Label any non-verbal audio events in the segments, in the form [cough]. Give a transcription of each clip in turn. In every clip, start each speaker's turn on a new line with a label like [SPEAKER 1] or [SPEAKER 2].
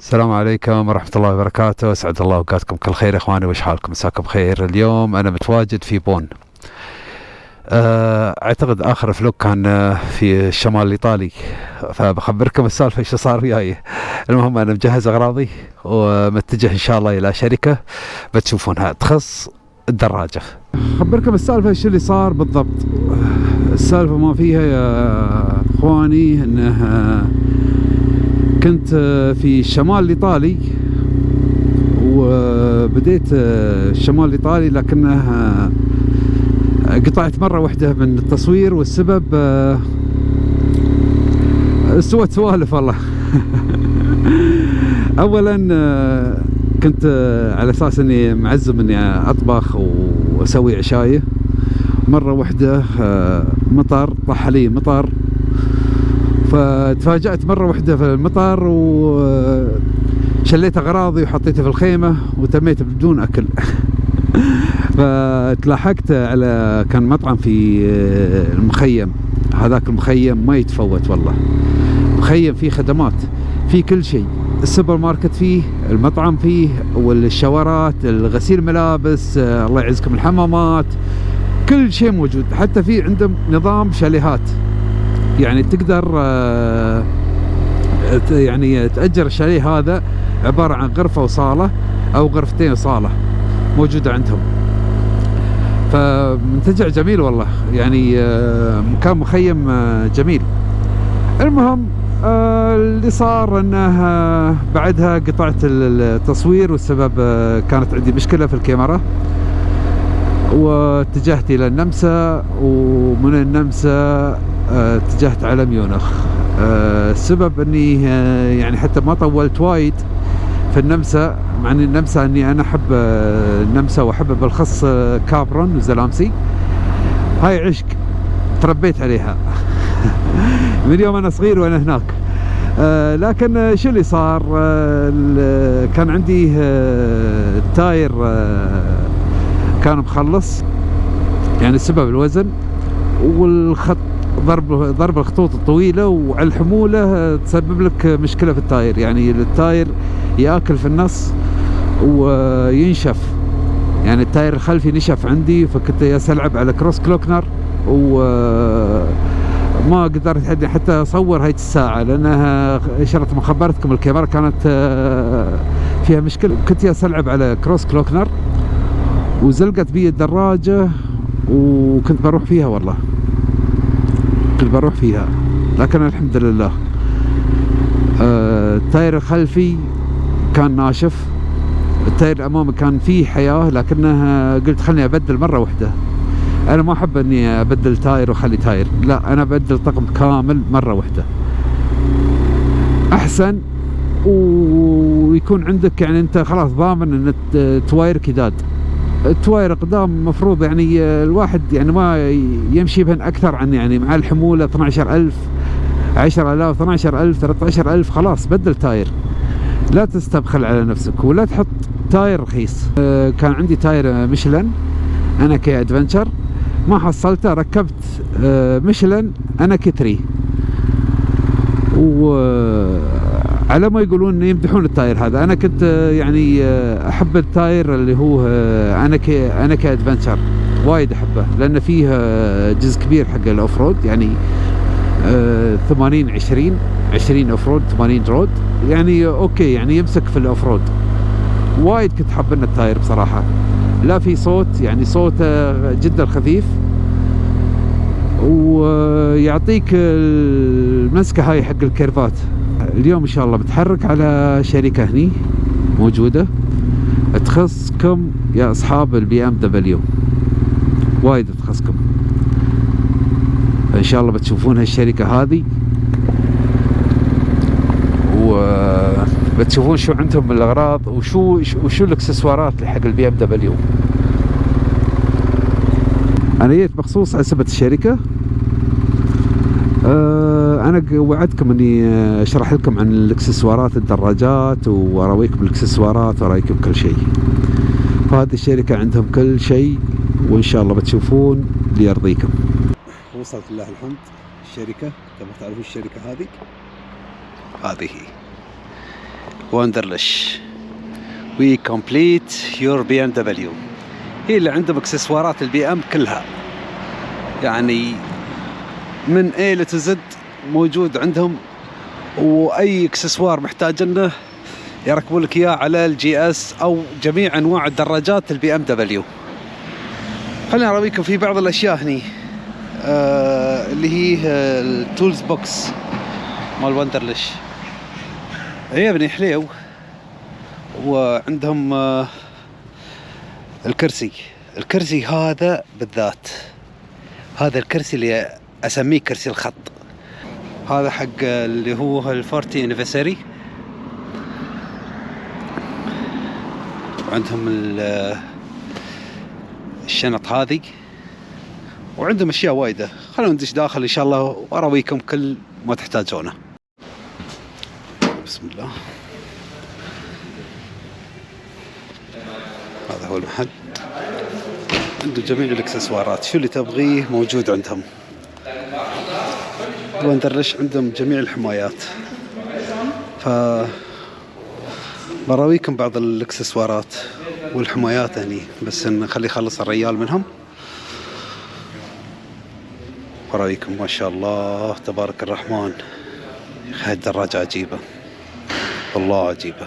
[SPEAKER 1] السلام عليكم ورحمة الله وبركاته. أسعد الله أوقاتكم كل خير. إخواني وش حالكم؟ مساكم خير اليوم أنا متواجد في بون. آه، أعتقد آخر فلوق كان آه، في الشمال الإيطالي. فبخبركم السالفة إيش صار وياي. المهم أنا مجهز أغراضي ومتجه إن شاء الله إلى شركة بتشوفونها تخص الدراجة. خبركم السالفة إيش اللي صار بالضبط؟ السالفة ما فيها يا إخواني آه، كنت آه، في الشمال الإيطالي وبديت آه، الشمال الإيطالي لكنه آه، قطعت مرة واحدة من التصوير والسبب سوت سوالف والله. [laughs] أولا آه، كنت على أساس إني معزم إني أطبخ وأسوي عشاية. مرة واحدة آه، مطر طاح علي مطر. فتفاجأت مرة واحدة في المطر وشليت أغراضي وحطيتها في الخيمة وتميت بدون أكل. [laughs] فتلاحقت على كان مطعم في المخيم. هذاك المخيم ما يتفوت والله. مخيم فيه خدمات فيه كل شيء. السوبر ماركت فيه المطعم فيه والشاورات الغسيل ملابس الله يعزكم الحمامات كل شيء موجود. حتى في عندهم نظام شاليهات. يعني تقدر آه، يعني تأجر الشاليه هذا عبارة عن غرفة وصالة أو غرفتين وصالة موجودة عندهم. فمنتجع جميل والله يعني آه، مكان مخيم آه، جميل. المهم آه، اللي صار إنه آه، بعدها قطعت ال- التصوير والسبب آه، كانت عندي مشكلة في الكاميرا. واتجهت إلى النمسا ومن النمسا آه، اتجهت على ميونخ. آه، السبب إني آه، يعني حتى ما طولت وايد في النمسا مع إن النمسا إني أنا أحب آه، النمسا وأحب بالاخص آه، كابرون وزلامسي هاي عشق تربيت عليها. [laughs] من يوم أنا صغير وأنا هناك. آه لكن آه، شو اللي صار؟ آه كان عندي آه التاير آه كان مخلص. يعني السبب الوزن والخط ضرب ضرب الخطوط الطويله وعلى الحمولة آه، تسبب لك مشكلة في ال tire. يعني ال tire ياكل في النص وينشف. يعني ال tire الخلفي نشف عندي فكنت ألعب على Grossglockner و ما قدرت حتى أصور هاي الساعة لأنها اشرت ما خبرتكم الكاميرا كانت آه، فيها مشكلة. كنت ألعب على Grossglockner وزلقت بي الدراجة وكنت بروح فيها والله. كنت بروح فيها لكن الحمد لله آه، ال tire الخلفي كان ناشف ال tire الأمامي كان فيه حياة لكنه قلت خلني أبدل مرة واحدة. أنا ما أحب إني أبدل tire وأخلي tire لا أنا أبدل طقم كامل مرة واحدة. أحسن ويكون عندك يعني أنت خلاص ضامن ان توايرك يداد التواير قدام المفروض يعني الواحد يعني ما يمشي بهن أكثر عن يعني مع الحمولة 12000 10000 12000 13000 خلاص بدل tire. لا تستبخل على نفسك ولا تحط tire رخيص. آه، كان عندي tire Michelin Anakee Adventure ما حصلته ركبت آه، Michelin Anakee 3 وعلى ما يقولون يمدحون ال tire هذا. أنا كنت آه، يعني آه، أحب ال tire اللي هو آه، أنا كي أنا وايد أحبه لأن فيه جزء كبير حق ال off-road يعني آه، 80 20 20 off-road 80 road. يعني okay يعني يمسك في ال off-road. وايد كنت حاب إن ال tire بصراحة. لا في صوت يعني صوته جدا خفيف. ويعطيك المسكة هاي حق الكيرفات. اليوم إن شاء الله بتحرك على شركة هني موجودة. تخصكم يا أصحاب ال BMW وايد تخصكم. إن شاء الله بتشوفون هالشركة هذه. وبتشوفون شو عندهم من الاغراض وشو وشو الإكسسوارات حق ال BMW أنا جيت مخصوص على سبت الشركة. آه، أنا وعدتكم إني آه، أشرح لكم عن الإكسسوارات الدراجات وأراويكم الإكسسوارات واراويكم كل شيء. فهذه الشركة عندهم كل شيء وإن شاء الله بتشوفون اللي يرضيكم وصلت لله الحمد. الشركة تبغى تعرفوا الشركة هذه هذه. Wunderlich we complete your BMW هي اللي عندهم إكسسوارات ال BM كلها. يعني من A to Z موجود عندهم وأي إكسسوار محتاجنه يركبوا لك إياه على ال GS أو جميع أنواع الدراجات ال BMW. خليني اراويكم في بعض الأشياء هني. آه اللي هي ال tools box مال Wunderlich عيبني حليو. وعندهم آه الكرسي. الكرسي هذا بالذات. هذا الكرسي اللي أسميه كرسي الخط. هذا حق اللي هو الفورتي انيفرساري وعندهم ال- الشنط هذه وعندهم أشياء وايدة. خلونا ندش داخل إن شاء الله وأراويكم كل ما تحتاجونه. بسم الله. هذا هو المحل. عنده جميع الإكسسوارات. شو اللي تبغيه موجود عندهم؟ وندرلش عندهم جميع الحمايات. ف براويكم بعض الإكسسوارات والحمايات هني بس نخلي يخلص الريال منهم. براويكم ما شاء الله تبارك الرحمن. هاي الدراجة عجيبة. والله عجيبة.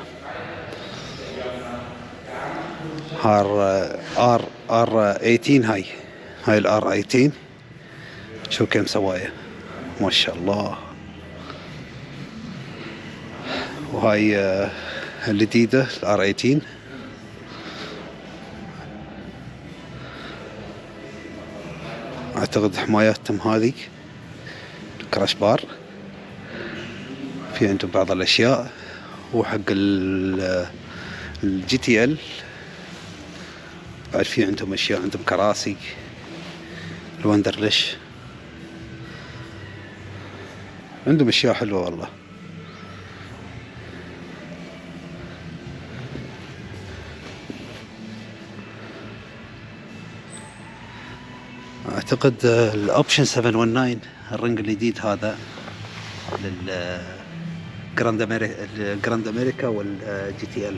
[SPEAKER 1] R R R 18 هاي. هاي ال R 18 شو كم سوايه ما شاء الله. وهاي آه، الجديدة ال R 18 أعتقد حماياتهم هذه. ال crash bar. في عندهم بعض الأشياء. وحق ال GTL. بعد في عندهم أشياء عندهم كراسي. ال Wunderlich عندهم أشياء حلوة والله. أعتقد آه، ال option 719 الرنج الجديد هذا لل Grand America ال Grand America وال GTL.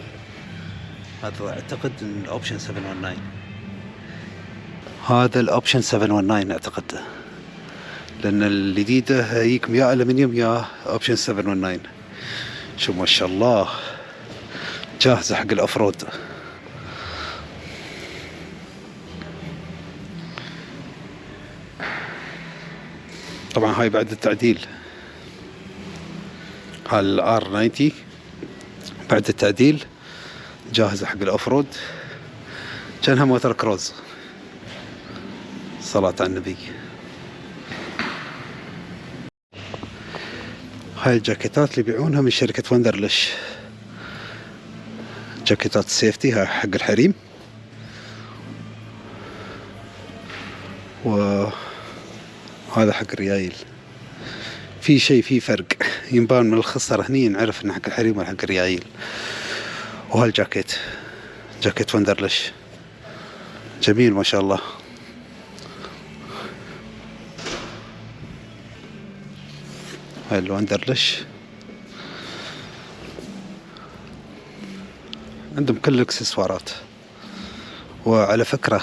[SPEAKER 1] هذا أعتقد ال option 719 هذا ال option 719 أعتقد. لأن الجديده هيكم يا الومنيوم يا option 719 شو ما شاء الله. جاهزة حق ال off-road طبعا هاي بعد التعديل. هاي ال R 90 بعد التعديل. جاهزة حق ال off-road كأنها موتر كروز صلاة على النبي. هاي الجاكيتات اللي يبيعونها من شركة Wunderlich جاكيتات ال safety هاي حق الحريم. وهذا حق الريايل. في شيء في فرق. ينبان من الخصر هني نعرف إنه حق الحريم ولا حق الريايل. وهالجاكيت جاكيت وندرلش جميل ما شاء الله. هاي الوندرلش عندهم كل الاكسسوارات. وعلى فكرة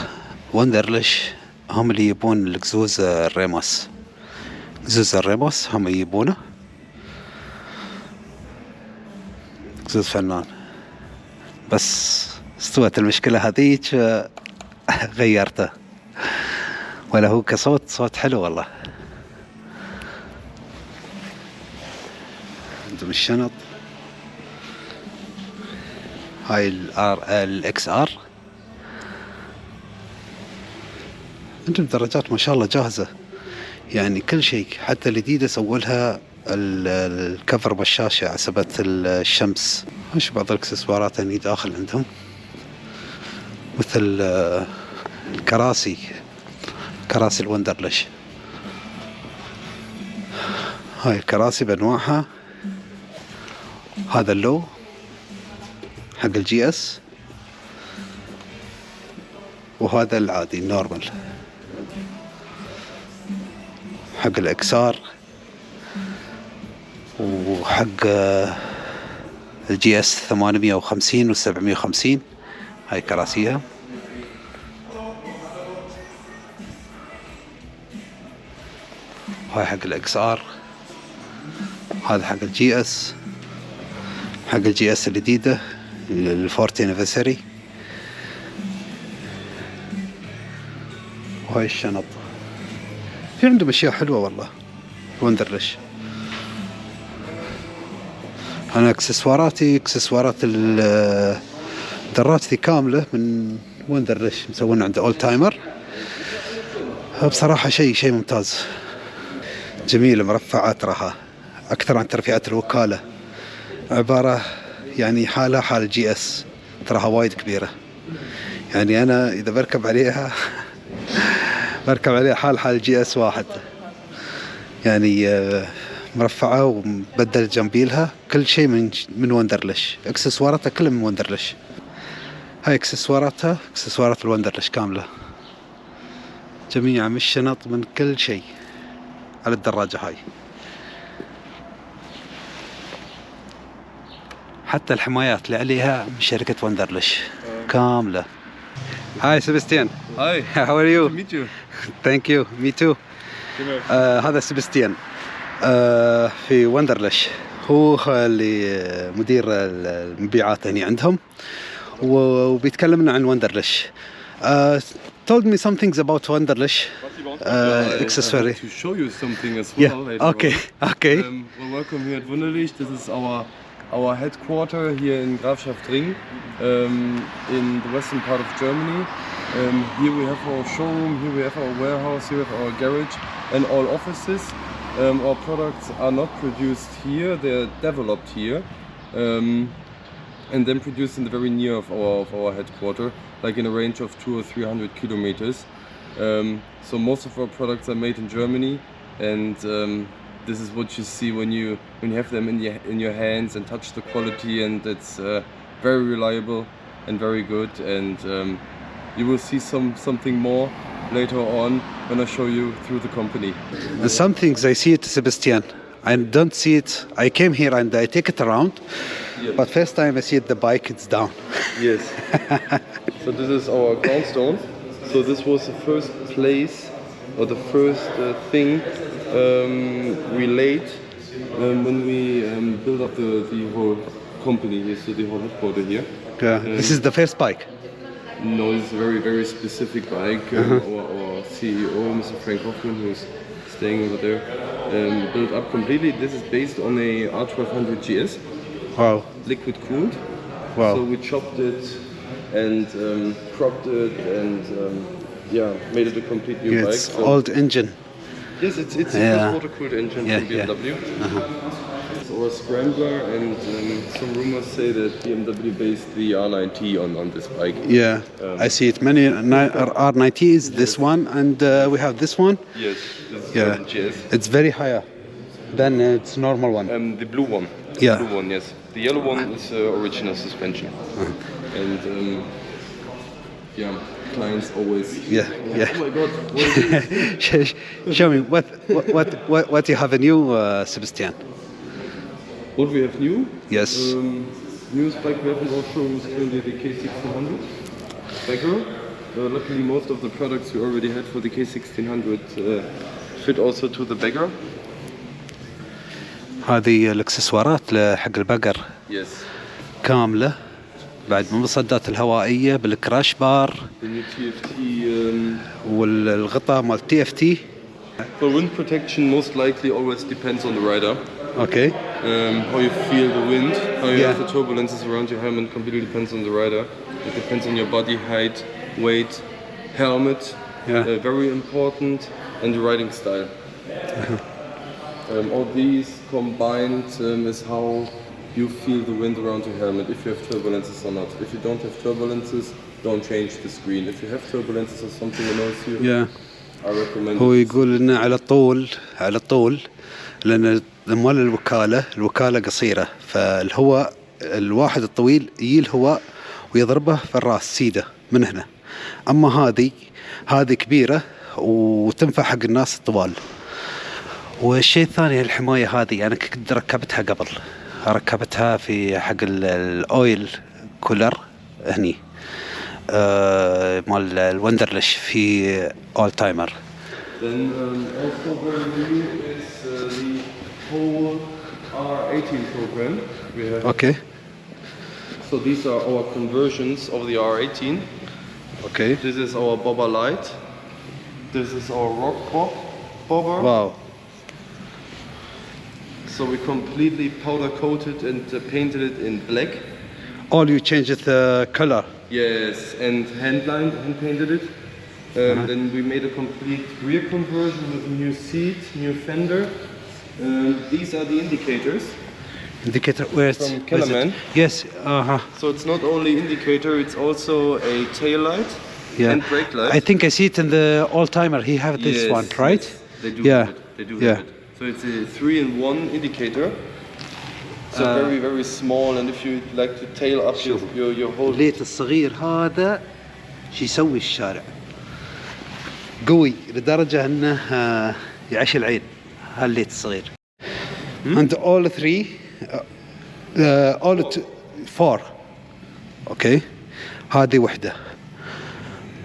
[SPEAKER 1] وندرلش هم اللي يبون الكزوز الريموس. كزوز الريموس هم يبونه. كزوز فنان. بس استوت المشكلة هذيك غيرته. ولا هو كصوت صوت حلو والله. عندهم الشنط. هاي ال R ال XR. عندهم درجات ما شاء الله جاهزة. يعني كل شيء حتى الجديدة سووا لها ال- الكفر بالشاشة على سبة الشمس. وش بعض الإكسسوارات هني داخل عندهم. مثل آه، الكراسي كراسي ال Wunderlich هاي الكراسي بانواعها هذا ال low حق ال GS وهذا العادي ال normal. حق ال XR وحق آه، ال GS 850 و 750 هاي كراسيها. هاي حق ال XR. هذا حق ال GS. حق ال GS الجديدة ال forty anniversary. وهاي الشنط. في عندهم أشياء حلوة والله. Wunderlich أنا أكسسواراتي أكسسوارات ال- دراجتي كاملة من Wunderlich مسوين عند old timer بصراحة شيء شيء ممتاز. جميلة مرفعة تراها أكثر عن ترفيعات الوكالة. عبارة يعني حالها حال GS تراها وايد كبيرة. يعني أنا إذا بركب عليها [laughs] بركب عليها حال حال GS واحد. يعني آه، مرفعة ومبدل جنبيلها كل شيء من من Wunderlich اكسسواراتها كلها من Wunderlich هاي اكسسواراتها إكسسوارات ال Wunderlich كاملة. جميع من الشنط من كل شيء على الدراجة هاي. حتى الحمايات اللي عليها من شركة Wunderlich كاملة هاي سيبستيان
[SPEAKER 2] هاي
[SPEAKER 1] how are you
[SPEAKER 2] me too
[SPEAKER 1] thank you me too هذا سيبستيان uh, في Wunderlich هو اللي آه، مدير المبيعات هنا عندهم وبيتكلمنا عن وندرلش uh, told me some things about Wanderlish uh, uh, accessory.
[SPEAKER 2] I to show you something as well.
[SPEAKER 1] Yeah.
[SPEAKER 2] Later
[SPEAKER 1] okay.
[SPEAKER 2] On. [laughs]
[SPEAKER 1] Okay.
[SPEAKER 2] Um, well, welcome here at Wanderlish. This is our our headquarter here in Grafschaft Ring, um, in the western part of Germany. Um, here we have our showroom. Here we have our warehouse. Here we have our garage and all offices. Um, our products are not produced here; they're developed here. Um, and then produced in the very near of our of our headquarter, like in a range of two or three hundred kilometers. Um, so most of our products are made in Germany, and um, this is what you see when you when you have them in your in your hands and touch the quality, and it's uh, very reliable and very good. And um, you will see some something more later on when I show you through the company.
[SPEAKER 1] And some things I see it Sebastian. I don't see it. I came here and I take it around,
[SPEAKER 2] Yes.
[SPEAKER 1] but first time I see it, the bike it's down.
[SPEAKER 2] Yes. [laughs] so this is our ground stone. So this was the first place or the first uh, thing um, we laid um, when we um, built up the, the whole company here, so the whole headquarter here.
[SPEAKER 1] Yeah. This is the first bike.
[SPEAKER 2] No, it's a very, very specific bike. Um, our, our CEO, Mr. Frank Hoffman, who's staying over there, um, built up completely. This is based on a R1200 GS,
[SPEAKER 1] Wow.
[SPEAKER 2] liquid cooled.
[SPEAKER 1] Wow.
[SPEAKER 2] So we chopped it and um, cropped it and um, yeah, made it a complete new
[SPEAKER 1] Yeah,
[SPEAKER 2] bike.
[SPEAKER 1] it's
[SPEAKER 2] So-
[SPEAKER 1] old engine.
[SPEAKER 2] Yes, it's it's
[SPEAKER 1] Yeah.
[SPEAKER 2] a water cooled engine
[SPEAKER 1] Yeah,
[SPEAKER 2] from
[SPEAKER 1] yeah.
[SPEAKER 2] BMW. It's our scrambler, and um, some rumors say that BMW based the R90 on, on this bike.
[SPEAKER 1] Yeah. I see it. Many ni- R90s. This one, and uh, we have this one.
[SPEAKER 2] Yes, this
[SPEAKER 1] Yeah. It's very higher than its normal one.
[SPEAKER 2] Um, the blue one.
[SPEAKER 1] Yeah.
[SPEAKER 2] The blue one, yes. The yellow one is uh, original suspension. And um, yeah, clients always.
[SPEAKER 1] Yeah, yeah.
[SPEAKER 2] Oh my god, what is this?
[SPEAKER 1] Sh- [laughs] Show me what what what what, what you have a new uh, Sebastian.
[SPEAKER 2] what we have new?
[SPEAKER 1] Yes.
[SPEAKER 2] Um, newest bike we have in our showroom is currently the K1600 Bagger. Uh, luckily, most of the products we already had for the K1600 uh, fit also to the Bagger.
[SPEAKER 1] هذه الاكسسوارات حق البقر
[SPEAKER 2] Yes.
[SPEAKER 1] كامله بعد المصدات الهوائيه بالكراش بار
[SPEAKER 2] The. Um,
[SPEAKER 1] والغطاء مال تي اف تي
[SPEAKER 2] for wind protection, most likely always depends on the rider.
[SPEAKER 1] أوكي
[SPEAKER 2] Um, how you feel the wind, how you
[SPEAKER 1] Yeah.
[SPEAKER 2] have the turbulences around your helmet completely depends on the rider. It depends on your body height, weight, helmet,
[SPEAKER 1] Yeah.
[SPEAKER 2] uh, very important, and your riding style. um, all these combined um, is how you feel the wind around your helmet, if you have turbulences or not. If you don't have turbulences, don't change the screen. If you have turbulences or something annoys you,
[SPEAKER 1] يا
[SPEAKER 2] I recommend
[SPEAKER 1] هو. يقول إنه على طول على طول لأن مال الوكالة الوكالة قصيرة فالهواء الواحد الطويل يجي الهواء ويضربه في الراس سيده من هنا أما هذه هذه كبيرة وتنفع حق الناس الطوال والشيء الثاني الحماية هذه أنا كنت ركبتها قبل ركبتها في حق ال- الاويل كولر هني آه مال الوندرلش في اول تايمر
[SPEAKER 2] Then um, also very new is uh, the whole R18 program. We have.
[SPEAKER 1] أوكي
[SPEAKER 2] So these are our conversions of the R18.
[SPEAKER 1] أوكي
[SPEAKER 2] This is our bobber light. This is our rock bob bobber.
[SPEAKER 1] واو
[SPEAKER 2] So we completely powder coated and uh, painted it in black.
[SPEAKER 1] all you changed the color
[SPEAKER 2] Yes, and hand lined, hand painted it. Um, Then we made a complete rear conversion with new seat, new fender. Um, these are the indicators.
[SPEAKER 1] indicator where it's
[SPEAKER 2] From
[SPEAKER 1] where's it?
[SPEAKER 2] Kellerman?
[SPEAKER 1] yes uh-huh
[SPEAKER 2] So it's not only indicator, it's also a tail light
[SPEAKER 1] yeah
[SPEAKER 2] and brake light.
[SPEAKER 1] i think i see it in the all timer he have this
[SPEAKER 2] Yes,
[SPEAKER 1] one right
[SPEAKER 2] yes, They do
[SPEAKER 1] Yeah,
[SPEAKER 2] have it. They do
[SPEAKER 1] yeah.
[SPEAKER 2] So it's a three in one indicator. So
[SPEAKER 1] Uh,
[SPEAKER 2] very very small, and if you like to tail up your your, your whole
[SPEAKER 1] الليت الصغير هذا شو يسوي الشارع؟ قوي لدرجة إنه آه، يعيش العين هالليت الصغير. And all three uh, all t- four. okay هذه وحدة.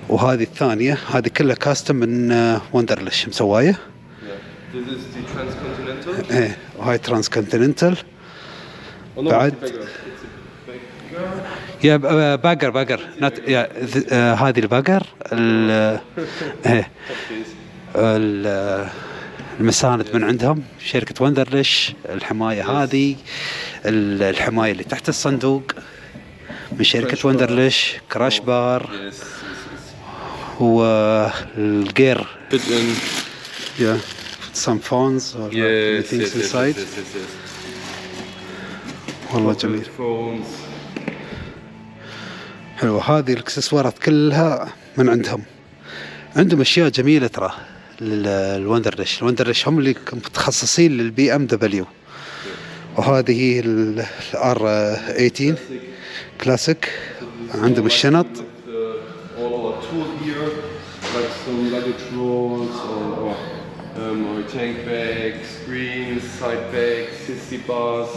[SPEAKER 1] وهذه الثانية هذه كلها custom من Wunderlich مسواية
[SPEAKER 2] Yeah. This is the transcontinental.
[SPEAKER 1] إيه وهاي continental
[SPEAKER 2] Oh no,
[SPEAKER 1] بعد-.
[SPEAKER 2] يا bagger bagger
[SPEAKER 1] يا هذه ال
[SPEAKER 2] bagger.
[SPEAKER 1] ال- [laughs] المساند من عندهم. شركة Wunderlich الحماية هذه. ال- الحماية اللي تحت الصندوق. من شركة وندرلش كراش بار. والجير yeah. Some phones or
[SPEAKER 2] Yes,
[SPEAKER 1] things
[SPEAKER 2] yes, yes,
[SPEAKER 1] inside.
[SPEAKER 2] yes, yes, yes.
[SPEAKER 1] والله
[SPEAKER 2] Corporate
[SPEAKER 1] جميل.
[SPEAKER 2] Phones.
[SPEAKER 1] حلوة هذه الإكسسوارات كلها من عندهم. عندهم أشياء جميلة ترى للوندرلش الوندرلش هم اللي متخصصين للبي إم دبليو. وهذه الار 18 كلاسيك عندهم الشنط.
[SPEAKER 2] side bags, 60 bars.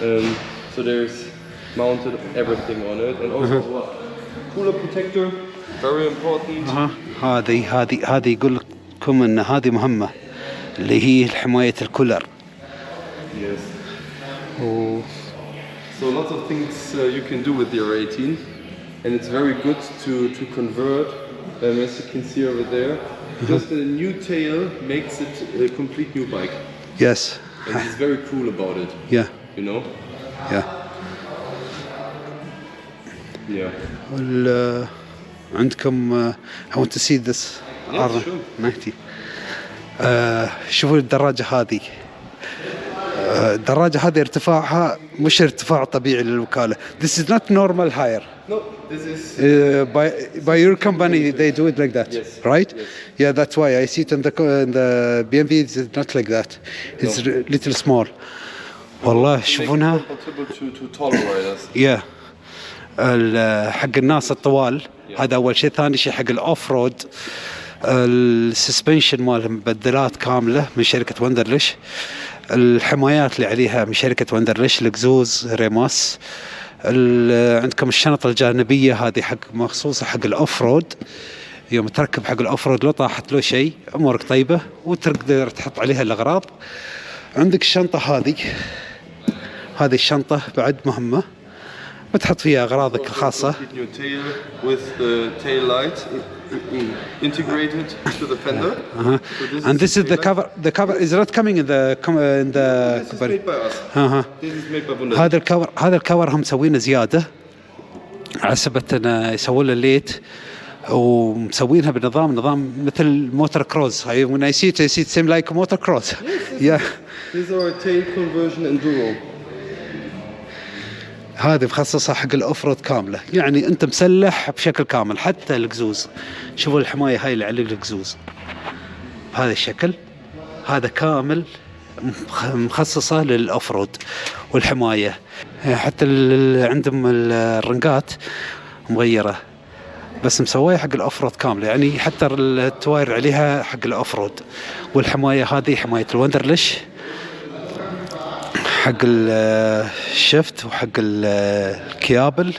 [SPEAKER 2] Um, so there's mounted everything on it, and also what? Cooler protector, very important.
[SPEAKER 1] ها هذه هذه هذه يقول لكم ان هذه مهمة اللي هي حماية الكولر
[SPEAKER 2] Yes.
[SPEAKER 1] و
[SPEAKER 2] So lots of things uh, you can do with the R18, and it's very good to to convert. Um, as you can see over there, just a new tail makes it a complete new bike,
[SPEAKER 1] يس
[SPEAKER 2] And he's very cool about it.
[SPEAKER 1] يا
[SPEAKER 2] You know?
[SPEAKER 1] يا
[SPEAKER 2] Yeah.
[SPEAKER 1] وال عندكم I want to see this
[SPEAKER 2] Yes,
[SPEAKER 1] R
[SPEAKER 2] sure.
[SPEAKER 1] 90 آه، شوفوا الدراجة هذه آه، الدراجة هذه ارتفاعها مش ارتفاع طبيعي للوكالة This is not normal hire
[SPEAKER 2] No, this is.
[SPEAKER 1] Uh, by by your company they do it like that
[SPEAKER 2] Yes.
[SPEAKER 1] right
[SPEAKER 2] Yes.
[SPEAKER 1] yeah that's why I see it in the in the BMW it's not like that it's
[SPEAKER 2] No.
[SPEAKER 1] little small والله شوفونها ال- حق الناس الطوال هذا اول شيء ثاني شيء حق ال off-road ال suspension مالهم مبدلات كامله من شركه Wunderlich الحمايات اللي عليها من شركة Wunderlich ال exhaust Remus. ال- عندكم الشنطة الجانبية هذه حق مخصوصة حق ال off-road يوم تركب حق ال off-road لو طاحت له شيء أمورك طيبة وتقدر تحط عليها الأغراض. عندك الشنطة هذه. هذه الشنطة بعد مهمة. بتحط فيها اغراضك الخاصه
[SPEAKER 2] i- i- integrated to the fender.
[SPEAKER 1] uh-huh.
[SPEAKER 2] So
[SPEAKER 1] and this is the cover the cover is not coming in the in the
[SPEAKER 2] This is made by us.
[SPEAKER 1] uh-huh.
[SPEAKER 2] This is made by Wunderlich.
[SPEAKER 1] هذا الكور هذا الكور هم مسوينه زياده على سبت انه يسوون له ليت ومسوينها بنظام نظام مثل موتور كروز هاي when I see it I see it same like motor cross yeah
[SPEAKER 2] This is our tail conversion enduro.
[SPEAKER 1] هذه مخصصة حق ال off-road كاملة. يعني أنت مسلح بشكل كامل حتى القزوز شوفوا الحماية هاي اللي على القزوز بهذا الشكل. هذا كامل مخ- مخصصة لل off-road والحماية. حتى عندهم ال- الرنقات مغيرة. بس مسوية حق ال off-road كاملة. يعني حتى التواير عليها حق ال off-road والحماية هذه حماية الوندرلش حق الشفت وحق ال- الكيابل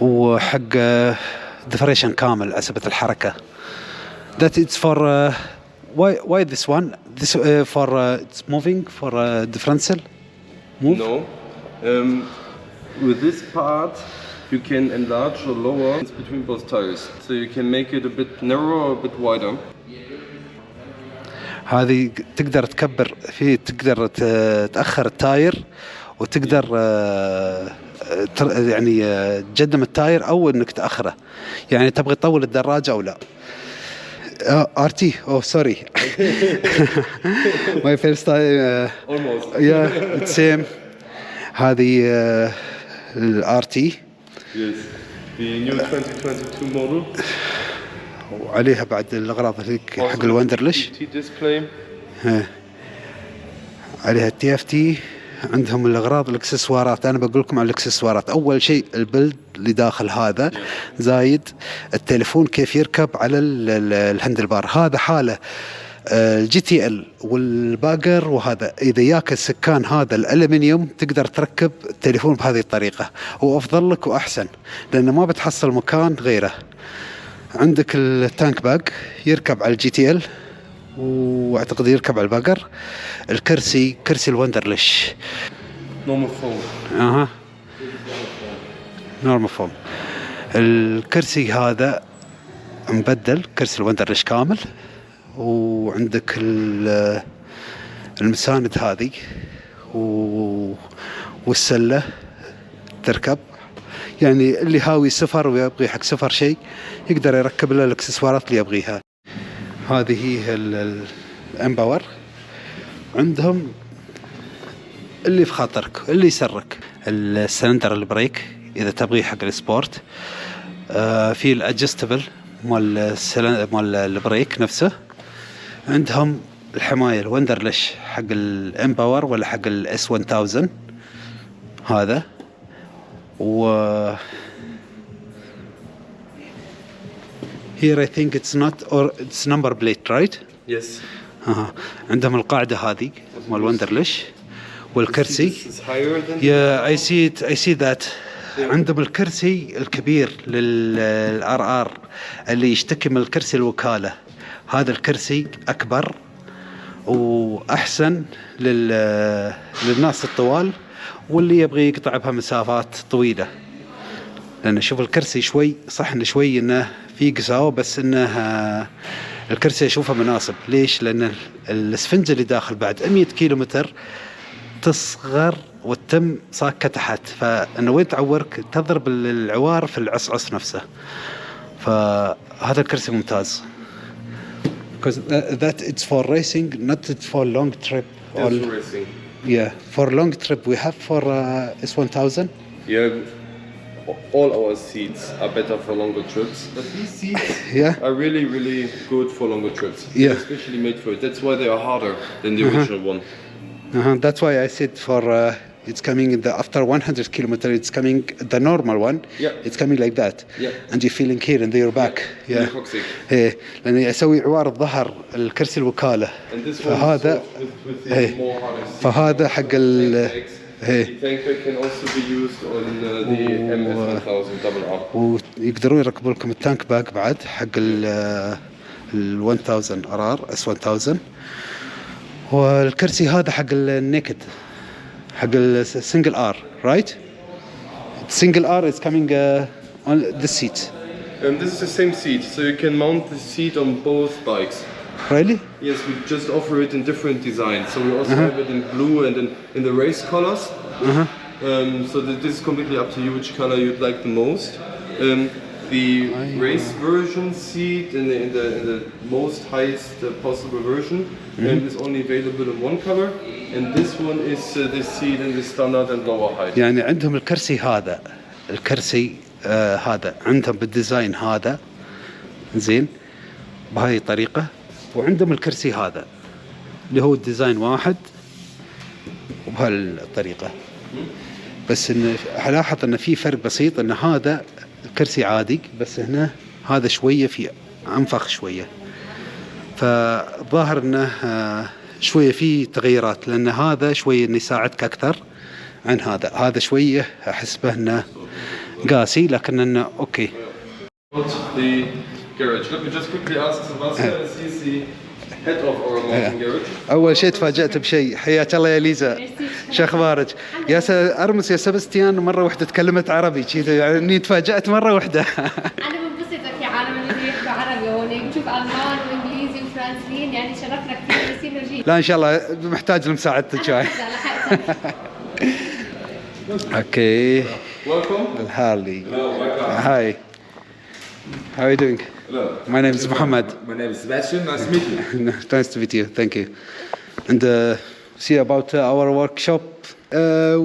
[SPEAKER 1] وحق ديفريشن كامل عسبة الحركة that it's for uh, why why this one this uh, for uh, it's moving for uh, differential move
[SPEAKER 2] No. Um, with this part, you can enlarge or lower between both tires. So you can make it a bit narrower a bit wider.
[SPEAKER 1] هذه تقدر تكبر في تقدر تأخر ال tyre وتقدر آه، يعني آه، تقدم ال tyre أو إنك تأخره يعني تبغي تطول الدراجة أو لا RT oh sorry my first time
[SPEAKER 2] Almost. [laughs]
[SPEAKER 1] yeah same هذه ال RT
[SPEAKER 2] Yes. The new 2022 model.
[SPEAKER 1] وعليها بعد الأغراض هذيك حق
[SPEAKER 2] ال Wunderlich.
[SPEAKER 1] عليها ال TFT. عندهم الأغراض الإكسسوارات. أنا بقول لكم على الإكسسوارات. أول شيء البلد اللي داخل هذا. زايد التليفون كيف يركب على ال- ال- ال handle bar هذا حالة آه، ال GTL وال Bagger. وهذا إذا ياك السكان هذا الألمنيوم تقدر تركب التليفون بهذه الطريقة. وافضل لك وأحسن لأنه ما بتحصل مكان غيره. عندك ال tank bag يركب على ال GTL وأعتقد يركب على ال Bagger الكرسي كرسي ال Wunderlich
[SPEAKER 2] Normal foam.
[SPEAKER 1] أها. normal foam الكرسي هذا مبدل كرسي ال Wunderlich كامل. وعندك ال- المساند هذه و... والسلة تركب. يعني اللي هاوي سفر ويبغي حق سفر شيء يقدر يركب له الإكسسوارات اللي يبغيها. هذه هي ال- ال- ال M Power. عندهم اللي في خاطرك اللي يسرك. ال cylinder ال brake إذا تبغيه حق ال sport. آه في ال adjustable مال مال ال brake نفسه. عندهم الحماية ال Wunderlich حق ال M Power ولا حق ال S 1000 هذا. و here I think it's not or it's number plate right?
[SPEAKER 2] Yes.
[SPEAKER 1] أها عندهم القاعدة هذه مال Wunderlich والكرسي.
[SPEAKER 2] This is higher than
[SPEAKER 1] يا اي سي اي سي ذات عندهم الكرسي الكبير لل RR اللي يشتكي من الكرسي الوكالة. هذا الكرسي أكبر وأحسن لل للناس الطوال. واللي يبغي يقطع بها مسافات طويلة. لأن شوف الكرسي شوي صح انه شوي إنه في قساوه بس إنه آه، الكرسي أشوفه مناسب ليش؟ لأن ال- الاسفنجه اللي داخل بعد 100 كيلو متر تصغر وتتم صاكه تحت. فإنه وين تعورك؟ تضرب العوار في العصعص نفسه. فهذا الكرسي ممتاز. Because that, that it's for racing not it's for long trip. Or
[SPEAKER 2] racing.
[SPEAKER 1] Yeah for long trip we have for uh, S1000
[SPEAKER 2] Yeah. All our seats are better for longer trips. But these seats [laughs]
[SPEAKER 1] yeah
[SPEAKER 2] are really, really good for longer trips.
[SPEAKER 1] Yeah.
[SPEAKER 2] They're especially made for it. That's why they are harder than the original one.
[SPEAKER 1] Uh-huh. That's why I said for uh, it's coming in the after 100 kilometer. It's coming the normal one.
[SPEAKER 2] Yeah.
[SPEAKER 1] It's coming like that.
[SPEAKER 2] Yeah.
[SPEAKER 1] And you're feeling here in your back. Yeah.
[SPEAKER 2] coccyx.
[SPEAKER 1] إيه لأن يسوي عوار الظهر الكرسي.
[SPEAKER 2] And one
[SPEAKER 1] فهذا إيه. فهذا حق ال
[SPEAKER 2] Tank
[SPEAKER 1] إيه
[SPEAKER 2] bag can also be used on uh, the MS1000 double R.
[SPEAKER 1] ويقدرون يركبوا لكم ال tank bag بعد حق ال 1000 RR S 1000 والكرسي هذا حق ال naked حق السنجل ار رايت single R is coming uh, on the seat.
[SPEAKER 2] Um, this is the same seat, so you can mount the seat on both bikes.
[SPEAKER 1] Really?
[SPEAKER 2] Yes, we just offer it in different designs. So we also
[SPEAKER 1] Uh-huh.
[SPEAKER 2] have it in blue and in, in the race colors. Um, so that this is completely up to you which color you'd like the most. Um, the race version seat in the, in the, in the most highest uh, possible version um, is only available in one color. And this one is uh, the seat in the standard and lower height.
[SPEAKER 1] يعني عندهم الكرسي هذا. الكرسي آه هذا. عندهم بال design هذا. زين؟ بهذه الطريقة وعندهم الكرسي هذا اللي هو ال design واحد. وبهالطريقة. بس إن الاحظ إن في فرق بسيط إن هذا الكرسي عادي بس هنا هذا شوية في أنفخ شوية. فظاهر إنه آه، شوية في تغييرات لأن هذا شوية انه يساعدك أكثر عن هذا. هذا شوية أحسبه إنه قاسي لكن
[SPEAKER 2] إنه أوكي. Mountain garage.
[SPEAKER 1] أول شيء تفاجأت بشيء. حياك الله يا ليزا. شو أخبارك؟ يا. أرمس يا سبستيان مرة واحدة تكلمت عربي كذا يعني
[SPEAKER 3] تفاجأت مرة واحدة [laughs]
[SPEAKER 1] لا ان شاء الله محتاج لمساعدتك شوي اوكي
[SPEAKER 2] Welcome.
[SPEAKER 1] الهارلي
[SPEAKER 2] Hello, welcome.
[SPEAKER 1] هاي How are you doing?
[SPEAKER 2] Hello.
[SPEAKER 1] My name is Muhammad.
[SPEAKER 4] My name is Sebastian. Nice to meet you. [laughs]
[SPEAKER 1] nice to meet you. Thank you. And uh, see about uh, our workshop. Uh,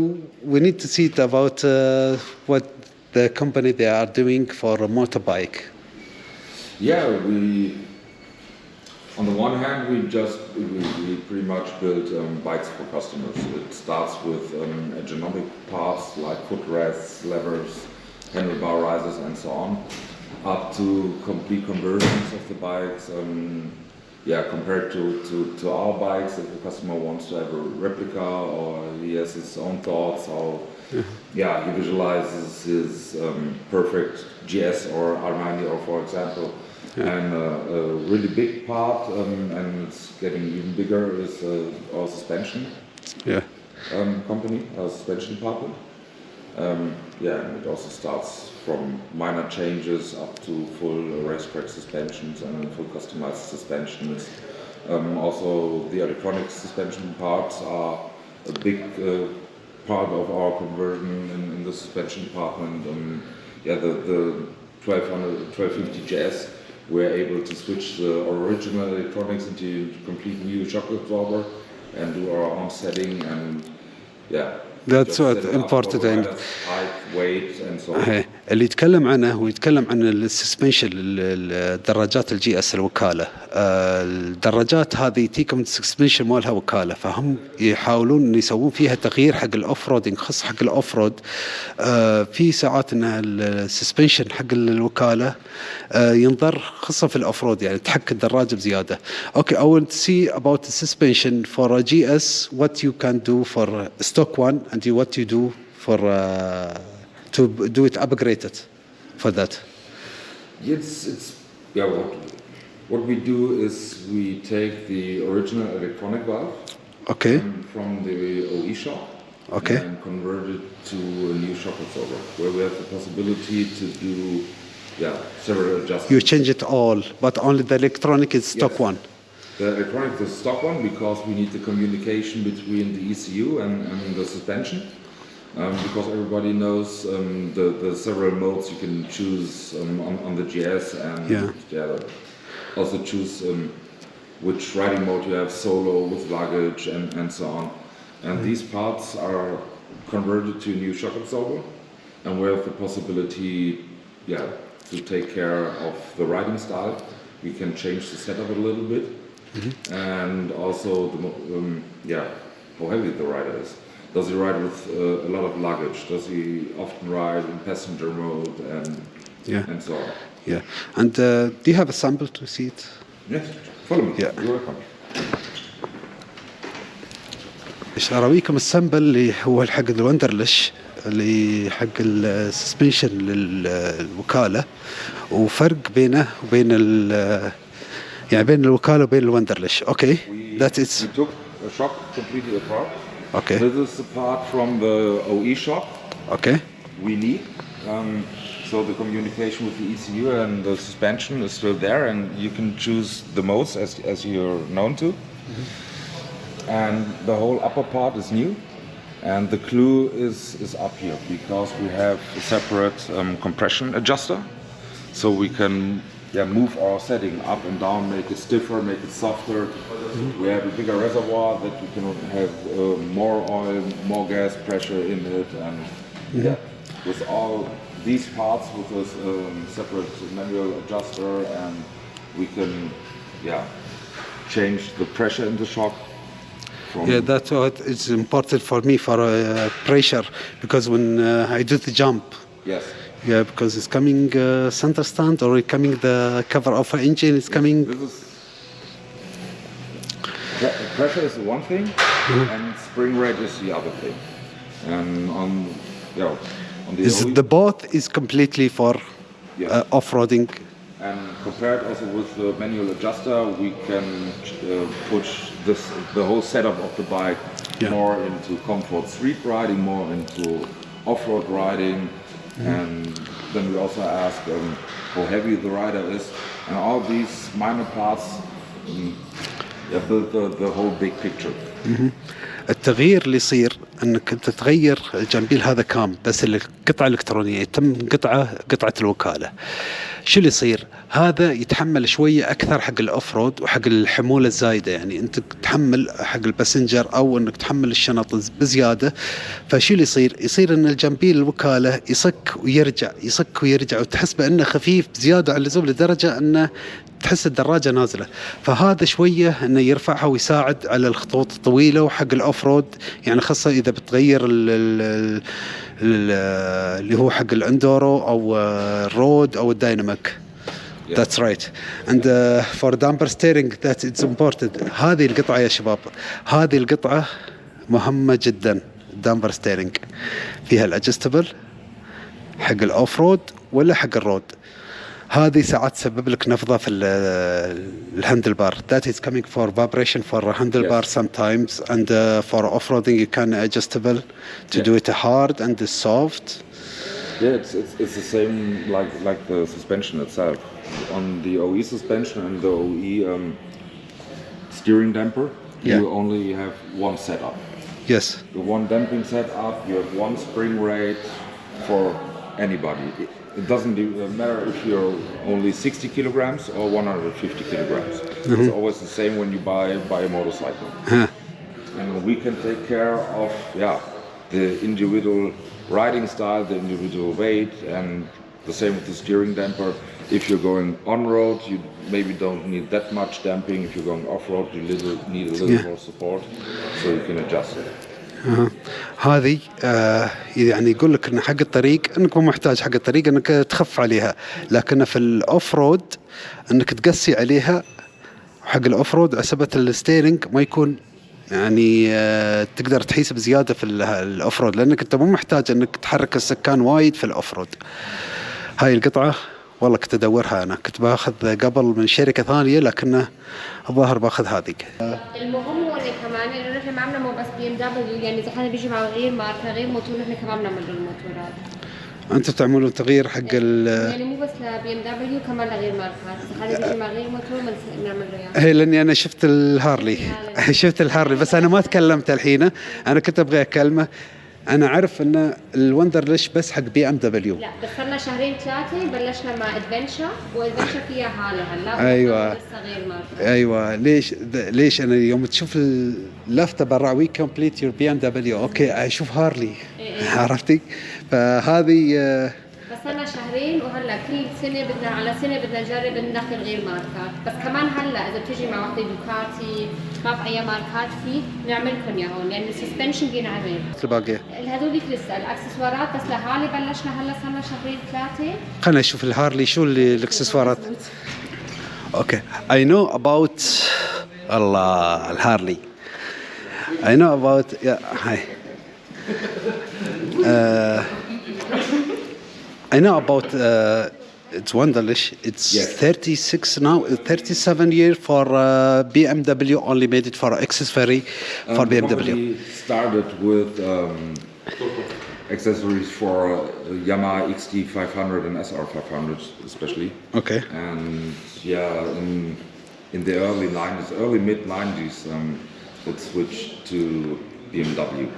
[SPEAKER 1] we need to see it about uh, what the company they are doing for a motorbike.
[SPEAKER 4] Yeah, we. on the one hand, we just we, we pretty much build um, bikes for customers. It starts with um, ergonomic parts like footrests, levers, handlebar risers, and so on, up to complete conversions of the bikes. Um, yeah, compared to, to, to our bikes, if the customer wants to have a replica or he has his own thoughts, or yeah, he visualizes his um, perfect GS or Armani, or for example. And uh, a really big part, um, and it's getting even bigger, is uh, our suspension
[SPEAKER 1] Yeah.
[SPEAKER 4] um, company, our suspension department. Um, yeah, and it also starts from minor changes up to full racetrack suspensions and full customized suspensions. Um, also, the electronic suspension parts are a big uh, part of our conversion in, in the suspension department. Um, yeah, the, the 1200, 1250 JS, we're able to switch the original electronics into a complete new shock absorber and do our own setting and yeah.
[SPEAKER 1] That's what
[SPEAKER 4] set it up
[SPEAKER 1] important and- اللي يتكلم عنه هو يتكلم عن السسبنشن الدراجات الجي اس الوكالة. آه، الدراجات هذه تيكم ال suspension مالها وكالة. فهم يحاولون إن يسوون فيها تغيير حق ال off-roading خاص حق ال off-road آه، في ساعات إن ال suspension حق الوكالة آه، ينظر خاصه في ال off-road يعني تحك الدراجة بزيادة. okay I want to see about the suspension for a GS what you can do for a stock one and you- what you do for to do it upgraded for that.
[SPEAKER 4] It's, it's yeah. What what we do is we take the original electronic valve
[SPEAKER 1] Okay.
[SPEAKER 4] from the OE shop
[SPEAKER 1] Okay.
[SPEAKER 4] and convert it to a new shock absorber, where we have the possibility to do yeah several adjustments.
[SPEAKER 1] You change it all, but only the electronic is stock
[SPEAKER 4] Yes.
[SPEAKER 1] one.
[SPEAKER 4] The electronic is stock one because we need the communication between the ECU and, and the suspension. Um, because everybody knows um, the, the several modes you can choose um, on, on the GS and
[SPEAKER 1] Yeah.
[SPEAKER 4] also choose um, which riding mode you have, solo, with luggage, and, and so on. And these parts are converted to a new shock absorber, and we have the possibility, yeah, to take care of the riding style. We can change the setup a little bit, and also the, um, yeah, how heavy the rider is. Does he ride with uh, a lot of luggage? Does he often ride in passenger mode and
[SPEAKER 1] Yeah.
[SPEAKER 4] and so on?
[SPEAKER 1] Yeah. And uh, do you have a sample to see it?
[SPEAKER 4] Yes, follow me.
[SPEAKER 1] Yeah.
[SPEAKER 4] You're welcome.
[SPEAKER 1] ايش اراويكم السامبل اللي هو حق الوندرلش اللي حق السسبنشن للوكاله وفرق بينه وبين ال يعني بين الوكاله وبين الوندرلش اوكي
[SPEAKER 4] We,
[SPEAKER 1] ذات اتس Okay.
[SPEAKER 4] This is the part from the OE shop.
[SPEAKER 1] Okay.
[SPEAKER 4] We need. Um, so the communication with the ECU and the suspension is still there, and you can choose the modes as, as you're known to. Mm -hmm. And the whole upper part is new, and the clue is, is up here because we have a separate um, compression adjuster, so we can yeah move our setting up and down, make it stiffer, make it softer. We have a bigger reservoir that we can have uh, more oil, more gas pressure in it, and yeah, with all these parts with this um, separate manual adjuster, and we can yeah change the pressure in the shock.
[SPEAKER 1] Yeah, that's what is important for me for uh, pressure because when uh, I do the jump,
[SPEAKER 4] yes.
[SPEAKER 1] Yeah, because it's coming uh, center stand or it coming the cover of an engine, it's coming.
[SPEAKER 4] This is Pre- pressure is one thing, and spring rate is the other thing. And on, yeah, on the,
[SPEAKER 1] Is the both is completely for uh, off-roading?
[SPEAKER 4] and compared also with the manual adjuster, we can uh, push this the whole setup of the bike
[SPEAKER 1] Yeah.
[SPEAKER 4] more into comfort street riding, more into off-road riding,
[SPEAKER 1] Mm-hmm.
[SPEAKER 4] and then we also ask um, how heavy the rider is, and all these minor parts mm, yeah, build the, the whole big picture.
[SPEAKER 1] التغيير اللي يصير انك انت تغير الجنبيل هذا كام بس القطعه الالكترونيه يتم قطعه قطعه الوكاله شو اللي يصير؟ هذا يتحمل شوية أكثر حق ال off-road وحق الحمولة الزايدة. يعني أنت تحمل حق ال passenger أو أنك تحمل الشنط بزيادة فشو اللي يصير؟ يصير إن الجنبيل الوكالة يصك ويرجع يصك ويرجع وتحس بأنه خفيف زيادة عن اللزوم لدرجة أنه تحس الدراجة نازلة. فهذا شوية إنه يرفعها ويساعد على الخطوط الطويلة وحق ال off-road يعني خاصة إذا بتغير ال ال ال اللي هو حق ال enduro أو ال road أو ال dynamic
[SPEAKER 4] Yeah.
[SPEAKER 1] That's right. And uh, for damper steering that it's important. هذه القطعة يا شباب هذه القطعة مهمة جدا damper steering فيها الادجستبل حق الاوف رود ولا حق الرود هذه ساعات تسبب لك نفضه في ال- الهاندل بار that is coming for vibration for a handle bar
[SPEAKER 4] Yes.
[SPEAKER 1] sometimes and uh, for off-roading you can adjustable to
[SPEAKER 4] Yeah.
[SPEAKER 1] do it hard and soft
[SPEAKER 4] Yeah, it's, it's, it's the same like like the suspension itself. On the OE suspension and the OE um, steering damper,
[SPEAKER 1] Yeah.
[SPEAKER 4] you only have one setup.
[SPEAKER 1] yes
[SPEAKER 4] The one damping setup, you have one spring rate for anybody. It, it doesn't uh, matter if you're only 60 kilograms or 150 kilograms. It's always the same when you buy buy a motorcycle.
[SPEAKER 1] Huh.
[SPEAKER 4] and we can take care of yeah the individual riding style, the individual weight, and the same with the steering damper. If you're going on road, you maybe don't need that much damping. If you're going off road, you little, need a little
[SPEAKER 1] Yeah.
[SPEAKER 4] more support, so you can adjust it.
[SPEAKER 1] أها. هذه آه يعني يقول لك إن حق الطريق إنك مو محتاج حق الطريق إنك تخف عليها لكن في ال off-road إنك تقسي عليها حق ال off-road عسبة ال steering ما يكون يعني آه تقدر تحيس بزيادة في ال- ال off-road لأنك أنت مو محتاج إنك تحرك السكان وايد في ال off-road هاي القطعة والله كنت ادورها أنا. كنت بأخذ قبل من شركة ثانية لكنه الظاهر بأخذ هذه.
[SPEAKER 3] المهم هو كمان إنه نحن ما بنعمل بس BMW يعني إذا حدا بيجي مع غير ماركه غير موتور نحن كمان بنعمل الموتورات
[SPEAKER 1] أنتم تعملون تغيير حق ال
[SPEAKER 3] يعني مو بس ل BMW كمان لغير ماركات. حدا بيجي مع غير موتور بنعمل له اياه
[SPEAKER 1] هي لأني أنا شفت ال Harley. [laughs] شفت ال Harley بس أنا ما تكلمت الحين. أنا كنت أبغى أكلمه. أنا اعرف إن ال Wunderlich بس حق BMW
[SPEAKER 3] لا صرنا شهرين ثلاثة بلشنا مع adventure و adventure فيها هالة هلا
[SPEAKER 1] أيوة.
[SPEAKER 3] لسه غير
[SPEAKER 1] أيوه. ليش ليش أنا يوم تشوف اللفته برا we complete your BMW okay أشوف Harley.
[SPEAKER 3] إيه.
[SPEAKER 1] عرفتي؟ فهذه
[SPEAKER 3] صرنا شهرين وهلا كل سنة بدنا على سنة بدنا نجرب ندخل غير ماركات. بس كمان هلا إذا بتيجي مع وحدة Ducati ما في أي ماركات فيه نعملكم يا هون لأن ال suspension بينعمل
[SPEAKER 1] الباقيه
[SPEAKER 3] هذوليك لسه الأكسسوارات بس لهالي بلشنا هلا صرنا شهرين ثلاثة.
[SPEAKER 1] خلينا نشوف ال Harley شو اللي [laughs] الأكسسوارات. okay. I know about الله ال Harley. I know about yeah hi. uh, [laughs] I know about uh, it's Wunderlich it's
[SPEAKER 4] Yes.
[SPEAKER 1] 36 now 37 year for uh, BMW only made it for accessory for
[SPEAKER 4] Um,
[SPEAKER 1] BMW
[SPEAKER 4] started with um, accessories for uh, Yamaha XT 500 and SR 500 especially.
[SPEAKER 1] okay
[SPEAKER 4] And yeah, in, in the early 90s, early mid 90s, um, it switched to BMW.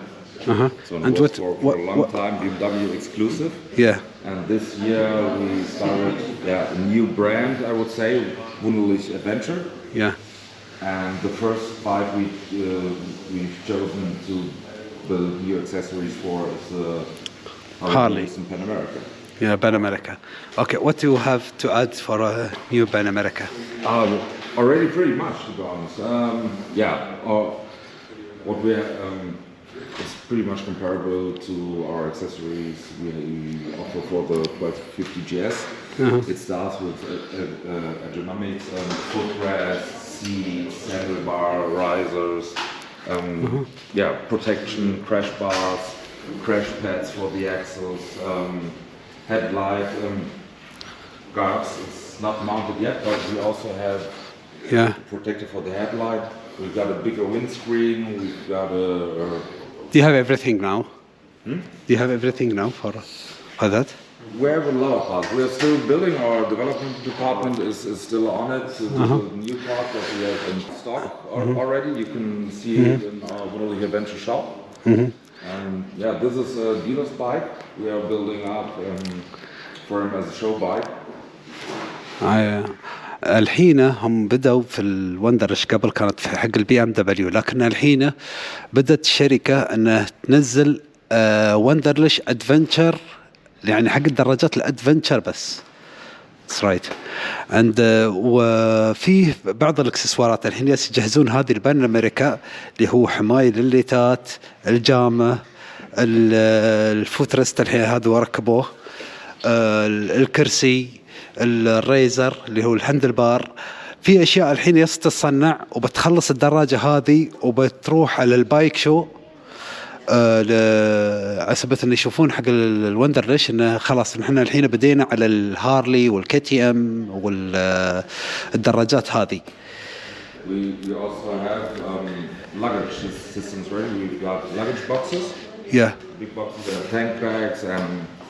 [SPEAKER 1] Uh-huh
[SPEAKER 4] So it
[SPEAKER 1] and what,
[SPEAKER 4] for, for
[SPEAKER 1] what,
[SPEAKER 4] a long
[SPEAKER 1] what
[SPEAKER 4] time BMW exclusive.
[SPEAKER 1] yeah
[SPEAKER 4] And this year we started yeah, a new brand, I would say, Wunderlich Adventure.
[SPEAKER 1] yeah
[SPEAKER 4] And the first bike we, uh, we've chosen to build new accessories for is the
[SPEAKER 1] Harley.
[SPEAKER 4] Davidson Pan America.
[SPEAKER 1] yeah Pan America okay what do you have to add for a new Pan America
[SPEAKER 4] Um, already pretty much, to be honest. Um, yeah, uh, what we have, um, it's pretty much comparable to our accessories we offer for the 1250 GS. It starts with uh, uh, uh, ergonomics, um, footrest, seats, handlebar risers, um, yeah, protection, crash bars, crash pads for the axles, um, headlight um, guards. It's not mounted yet, but we also have
[SPEAKER 1] Yeah.
[SPEAKER 4] protector for the headlight. We've got a bigger windscreen. We've got a, a
[SPEAKER 1] Do you have everything now? Hmm? Do you have everything now for, for that?
[SPEAKER 4] We have a lot of parts. We are still building. Our development department is, is still on it. So this is a new part that we have in stock al- mm-hmm. already. You can see it in uh, our Wunderliche Adventure shop. Mm-hmm. And yeah, this is a dealer's bike. We are building up um, for him as a show bike.
[SPEAKER 1] آه، الحين هم بدأوا في الوندرش قبل كانت في حق البي ام دبليو لكن الحين بدأت الشركة إنها تنزل آه، Wunderlich adventure يعني حق الدراجات ال adventure بس That's right. And uh, وفيه بعض الإكسسوارات الحين يجهزون هذه ال Pan America اللي هو حماية لليتات، الجامة، ال- ال footrest الحين هذا وركبوه، آه، الكرسي، ال riser اللي هو ال handlebar. في أشياء الحين بس تتصنع وبتخلص الدراجة هذه وبتروح على ال bike show آه، على سبيل إنه يشوفون حق ال- ال Wunderlich إنه خلاص نحن الحين بدينا على ال Harley وال KTM والدراجات هذه
[SPEAKER 4] We, we also have um, luggage sys- systems ready. We've got luggage boxes,
[SPEAKER 1] yeah
[SPEAKER 4] big boxes, and tank bags, and several.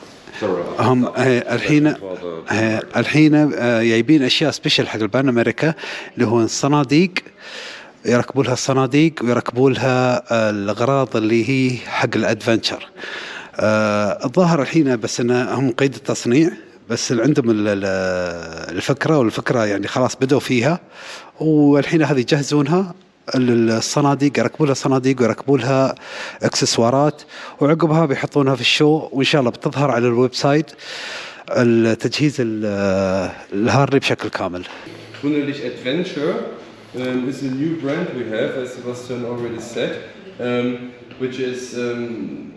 [SPEAKER 1] هم آه، الحين آه، الحين آه، جايبين أشياء سبيشل حق البان أمريكا اللي هو الصناديق يركبوا لها الصناديق ويركبوا لها الأغراض اللي هي حق الادفنتشر آه، الظاهر الحين بس انه هم قيد التصنيع بس عندهم ال- ال- الفكرة والفكرة يعني خلاص بدوا فيها والحين هذه يجهزونها. الصناديق يركبوا لها صناديق ويركبوا لها اكسسوارات وعقبها بيحطونها في الشو وان شاء الله بتظهر على الويب سايت التجهيز ال- الهارلي بشكل كامل.
[SPEAKER 2] Wunderlich Adventure um, is a new brand we have, as Sebastian already said, um, which is um,